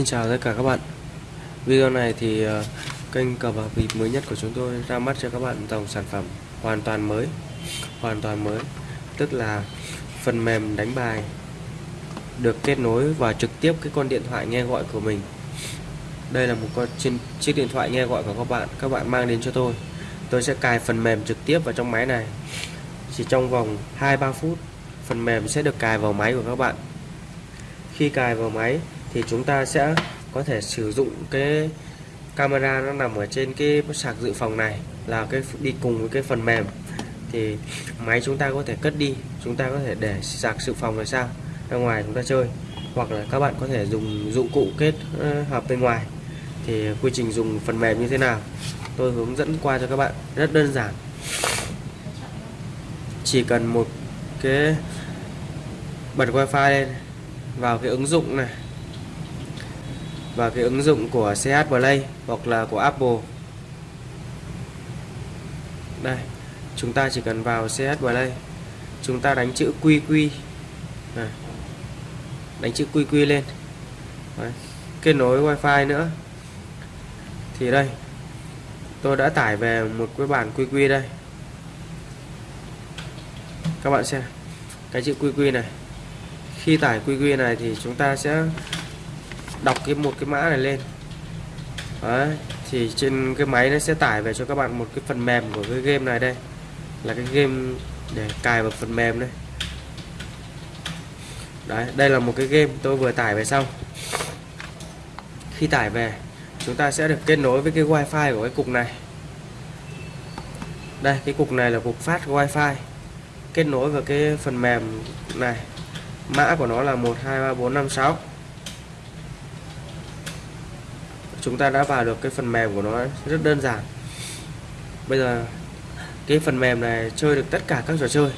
Xin chào tất cả các bạn. Video này thì ờ, kênh cờ bạc bịp mới nhất của chúng tôi ra mắt cho các bạn dòng sản phẩm hoàn toàn mới, Hoàn toàn mới. Tức là phần mềm đánh bài được kết nối và trực tiếp cái con điện thoại nghe gọi của mình. Đây là một con, trên chiếc điện thoại nghe gọi của các bạn Các bạn mang đến cho tôi. Tôi sẽ cài phần mềm trực tiếp vào trong máy này. Chỉ trong vòng 2-3 phút, Phần mềm sẽ được cài vào máy của các bạn. Khi cài vào máy thì chúng ta sẽ có thể sử dụng cái camera nó nằm ở trên cái sạc dự phòng này là cái đi cùng với cái phần mềm. Thì máy chúng ta có thể cất đi, chúng ta có thể để sạc dự phòng là sao? Ra ngoài chúng ta chơi. Hoặc là các bạn có thể dùng dụng cụ kết ờ, hợp bên ngoài. Thì quy trình dùng phần mềm như thế nào? Tôi hướng dẫn qua cho các bạn, rất đơn giản. Chỉ cần một cái bật wifi lên, vào cái ứng dụng này và cái ứng dụng của CH Play hoặc là của Apple. Đây, chúng ta chỉ cần vào CH Play. Chúng ta đánh chữ QQ này. đánh chữ QQ lên. Đấy. kết nối wifi nữa. Thì đây, tôi đã tải về một cái bản QQ đây. Các bạn xem, cái chữ QQ này. Khi tải QQ này thì chúng ta sẽ đọc cái một cái mã này lên. Đấy, thì trên cái máy nó sẽ tải về cho các bạn một cái phần mềm của cái game này đây. Là cái game để cài vào phần mềm đây. Đấy đây là một cái game tôi vừa tải về xong khi tải về chúng ta sẽ được kết nối với cái wifi của cái cục này. Đây cái cục này là cục phát wifi. Kết nối vào cái phần mềm này. Mã của nó là 123456 chúng ta đã vào được cái phần mềm của nó rất đơn giản. Bây giờ, cái phần mềm này chơi được tất cả các trò chơi,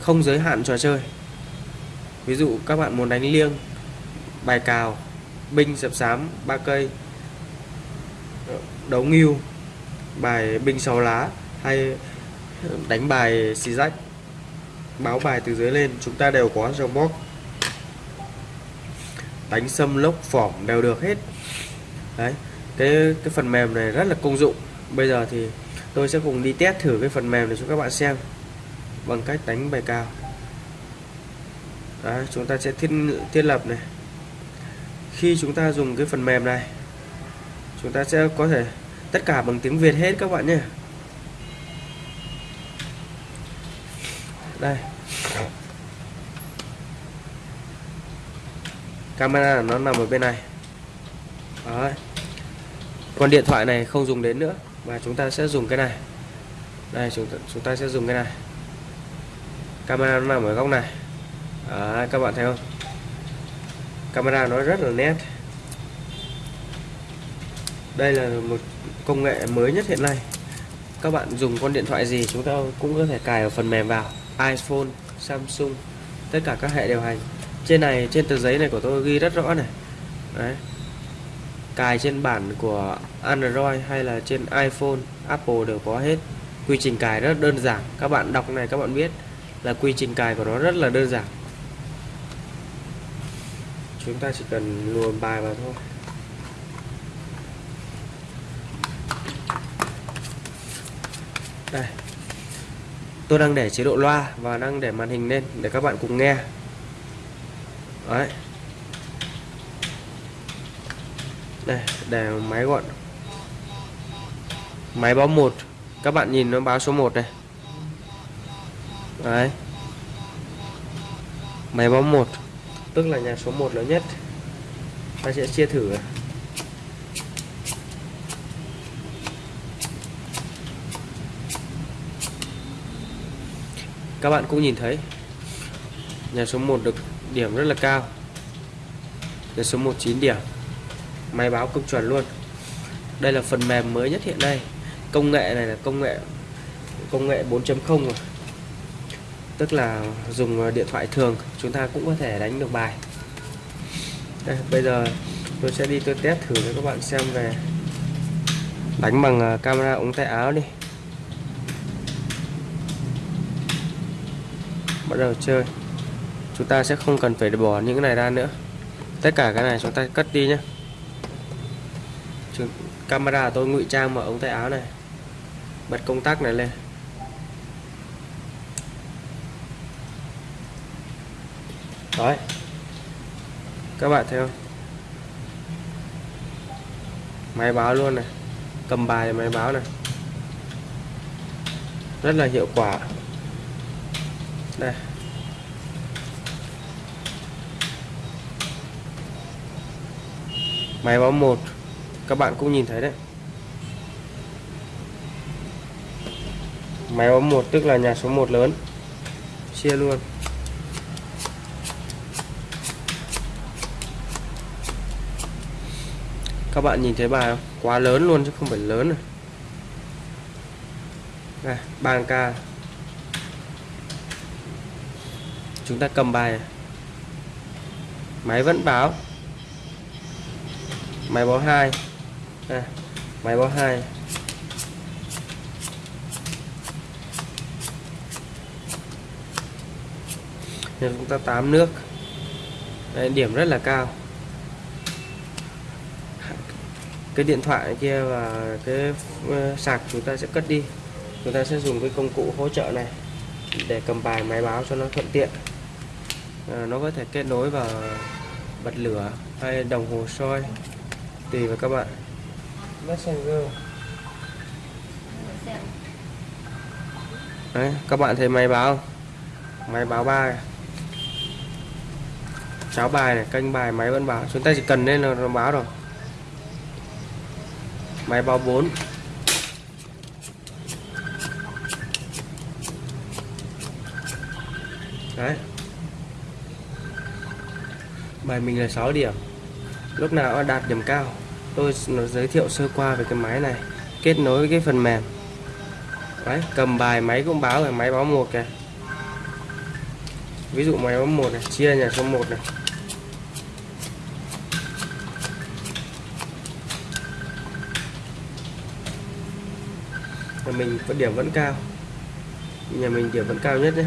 không giới hạn trò chơi. Ví dụ các bạn muốn đánh liêng, bài cào, binh, sập sám, ba cây, đấu nghiêu bài binh, sáu lá, hay đánh bài xì rách, báo bài từ dưới lên, chúng ta đều có trong box đánh sâm lốc phỏng đều được hết đấy cái cái phần mềm này rất là công dụng. Bây giờ thì tôi sẽ cùng đi test thử cái phần mềm này cho các bạn xem bằng cách đánh bài cao đấy, chúng ta sẽ thiết thiết lập này. Khi chúng ta dùng cái phần mềm này chúng ta sẽ có thể tất cả bằng tiếng Việt hết các bạn nhé. Đây. Camera nó nằm ở bên này. Đấy. còn điện thoại này không dùng đến nữa và chúng ta sẽ dùng cái này. Đây chúng ta, chúng ta sẽ dùng cái này. Camera nó nằm ở góc này. Đấy, các bạn thấy không? Camera nó rất là nét. Đây là một công nghệ mới nhất hiện nay. Các bạn dùng con điện thoại gì chúng ta cũng có thể cài ở phần mềm vào. iPhone, Samsung, tất cả các hệ điều hành. Trên này trên tờ giấy này của tôi ghi rất rõ này. Đấy, cài trên bản của Android hay là trên iPhone, Apple đều có hết. Quy trình cài rất đơn giản. Các bạn đọc này các bạn biết là quy trình cài của nó rất là đơn giản. Chúng ta chỉ cần luồn bài vào thôi. Đây. Tôi đang để chế độ loa và đang để màn hình lên để các bạn cùng nghe. Đấy. Đây để máy gọn. Máy báo một. Các bạn nhìn nó báo số 1 này. Đấy. Máy báo 1 tức là nhà số 1 lớn nhất. Ta sẽ chia thử. Các bạn cũng nhìn thấy, nhà số 1 được điểm rất là cao. Nhà số 1 9 điểm máy báo cực chuẩn luôn. Đây là phần mềm mới nhất hiện nay. Công nghệ này là công nghệ công nghệ 4.0 rồi. Tức là dùng ờ, điện thoại thường chúng ta cũng có thể đánh được bài. Đây, bây giờ tôi sẽ đi tôi test thử cho các bạn xem về đánh bằng ờ, camera ống tay áo đi. Bắt đầu chơi. Chúng ta sẽ không cần phải bỏ những cái này ra nữa. Tất cả cái này chúng ta cất đi nhé camera tôi, ngụy trang vào ống tay áo này, bật công tắc này lên. Đấy. Các bạn thấy không? Máy báo luôn này. Cầm bài máy báo này. Rất là hiệu quả. Đây. Máy báo một các bạn cũng nhìn thấy đấy. Máy báo một, tức là nhà số 1 lớn. Chia luôn. Các bạn nhìn thấy bài không? Quá lớn luôn chứ không phải lớn này đây bàn ca. Chúng ta cầm bài. Máy vẫn báo. Máy báo hai à, máy báo hai. Nên chúng ta tám nước. Đấy, điểm rất là cao. Cái điện thoại kia và cái ờ, sạc chúng ta sẽ cất đi. Chúng ta sẽ dùng cái công cụ hỗ trợ này để cầm bài máy báo cho nó thuận tiện. À, nó có thể kết nối vào bật lửa hay đồng hồ soi tùy vào các bạn. Messenger Đấy, các bạn thấy máy báo không? máy báo bài. Cháo bài này kênh bài máy vẫn báo. Chúng ta chỉ cần lên là nó báo rồi. Máy báo 4 đấy. Bài mình là 6 điểm. Lúc nào đạt điểm cao tôi giới thiệu sơ qua về cái máy này, kết nối với cái phần mềm. Đấy, cầm bài máy cũng báo rồi máy báo một kìa. Ví dụ máy báo một này, chia nhà số 1 này. Nhà mình có điểm vẫn cao. Nhà mình điểm vẫn cao nhất đấy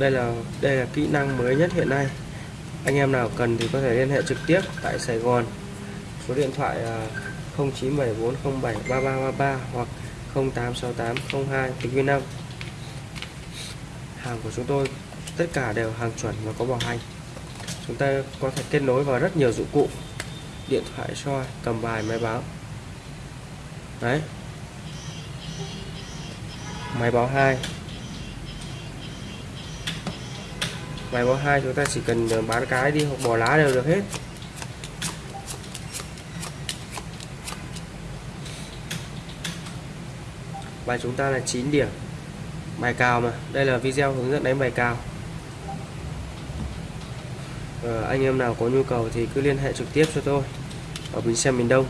đây là đây là kỹ năng mới nhất hiện nay anh em nào cần thì có thể liên hệ trực tiếp tại Sài Gòn. Số điện thoại à, 0974073333 hoặc 086802 tỉnh Việt Nam hàng của chúng tôi, tất cả đều hàng chuẩn và có bảo hành. Chúng ta có thể kết nối vào rất nhiều dụng cụ. Điện thoại, soi, cầm bài, máy báo. Đấy. Máy báo 2 bài báo 2 chúng ta chỉ cần ờ, bán cái đi hoặc bỏ lá đều được hết. Bài chúng ta là 9 điểm. Bài cao mà. Đây là video hướng dẫn đánh bài cao ờ, anh em nào có nhu cầu thì cứ liên hệ trực tiếp cho tôi. Ở Bến Xe miền Đông.